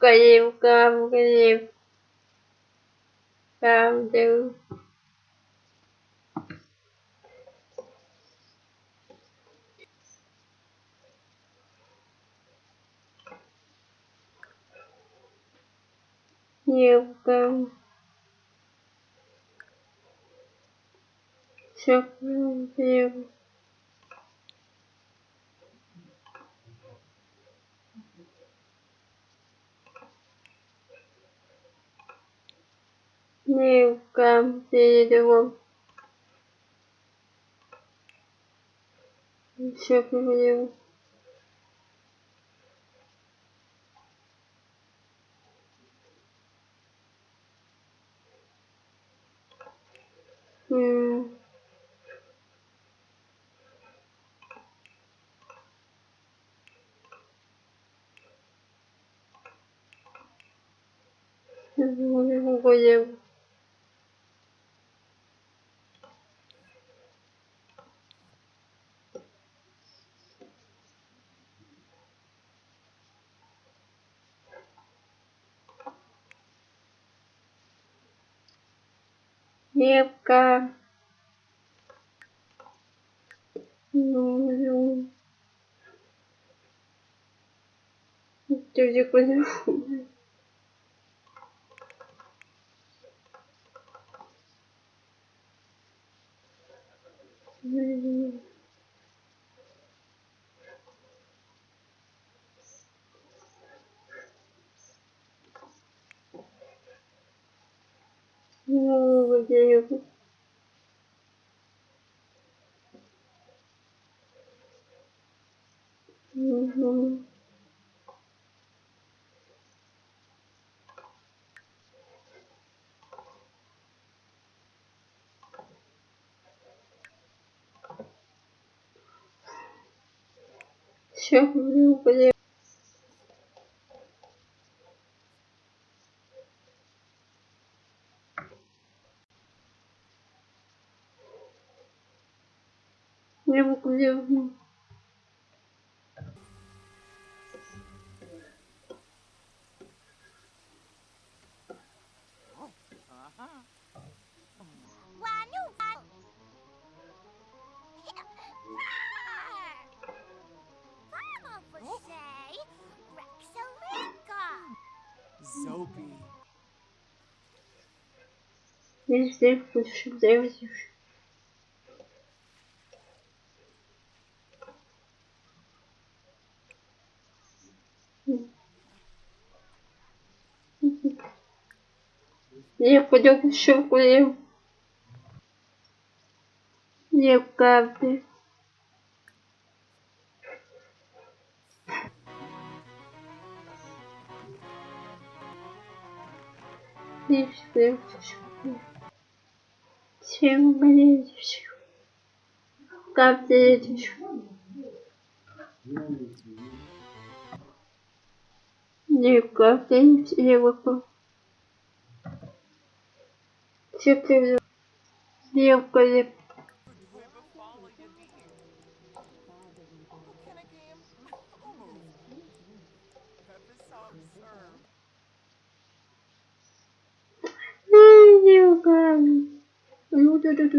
cái gì cam cái gì cam chứ. Nhiều cam Çok nhiều. Кав, Київ. Все, Київ. М. Київ. Ну, Дядя Коля. Ну, его? Мгм. Все, где Я могу делать. Wanu wan. Mama would say Rexalinka. Zopie. Я пойдем еще курим. Не правда. Не все. Чем мне еще? Как ты еще? Не как Девка, я девка. Ну, да, да, да.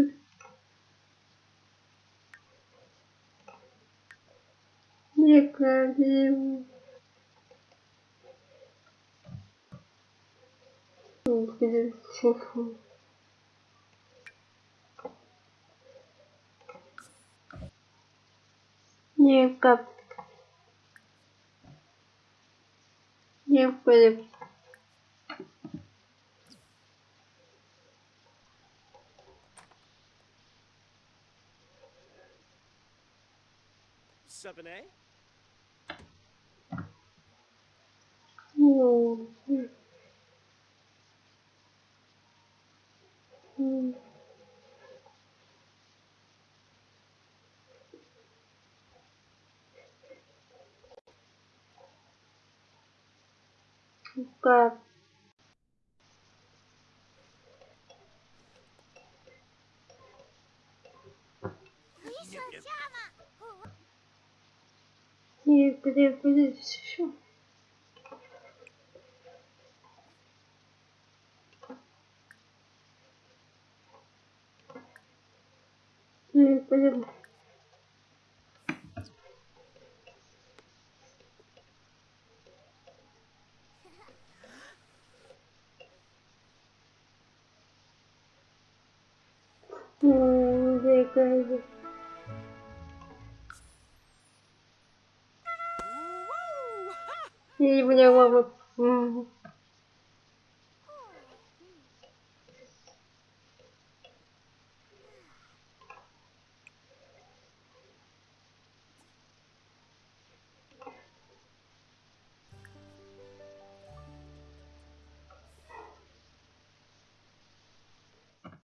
Некрасиво. Блин, фу. Не как. Не понял. Seven A. Ну, м. Да. И где будет все? И пойдем. Где! Ha! И мама. М.